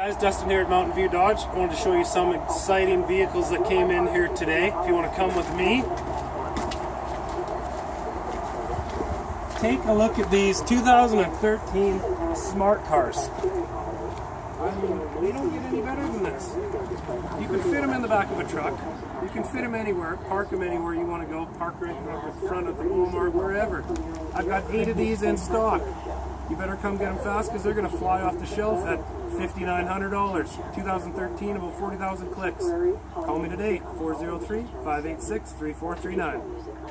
Guys, Dustin here at Mountain View Dodge. I wanted to show you some exciting vehicles that came in here today. If you want to come with me, take a look at these 2013 smart cars. I mean, they don't get any better than this. You can fit them in the back of a truck. You can fit them anywhere, park them anywhere you want to go, park right in front of the Walmart, wherever. I've got eight of these in stock. You better come get them fast because they're going to fly off the shelf at $5,900. 2013, about 40,000 clicks. Call me today, 403 586 3439.